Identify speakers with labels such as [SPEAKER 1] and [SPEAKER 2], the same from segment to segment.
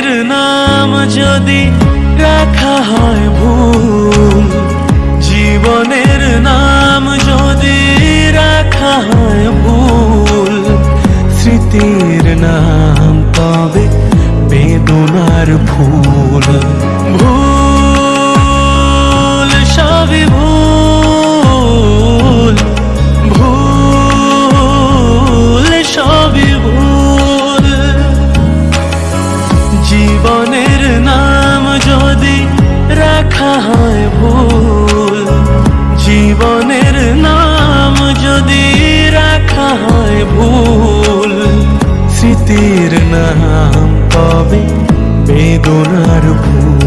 [SPEAKER 1] জীবনের নাম যদি রাখা হয় ভুল, জীবনের নাম যদি রাখা হয় ভুল, স্মৃতির নাম তবে বেদনার ফুল। ভুল, সবই ভুল। বেদনার ভুল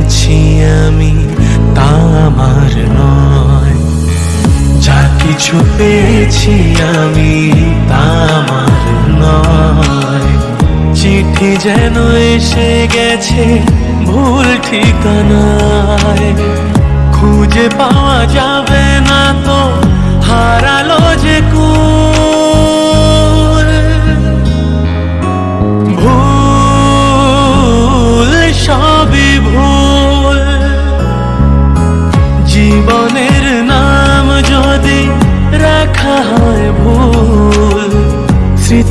[SPEAKER 1] পেয়েছি আমি তা আমার নয়। যা কিছু পেয়েছি আমি তা আমার নয়। চিঠি যেন এসে গেছে ভুল ঠিকানায়। খুঁজে পাওয়া যাবে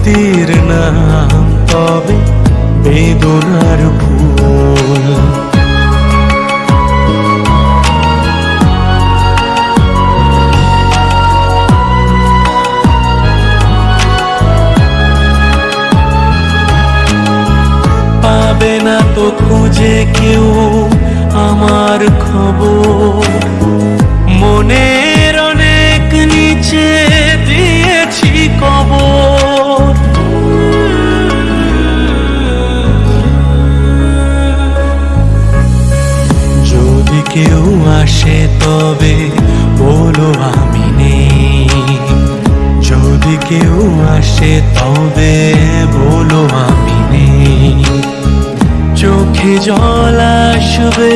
[SPEAKER 1] স্মৃতির নাম তবে বেদনার ভুল। পাবে না তো খুঁজে কেউ আমার খবর। মনের কেউ আসে তবে বলো আমি নেই। যদি কেউ আসে তবে বলো আমি নেই। চোখে জল আসবে,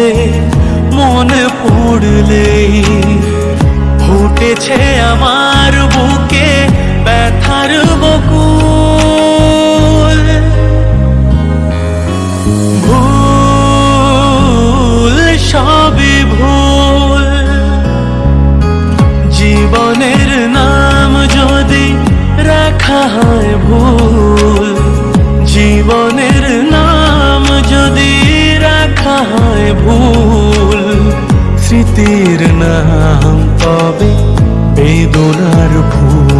[SPEAKER 1] মনে পড়লেই ফুটেছে আমার মুক্তির নাম তবে বেদনার ভূ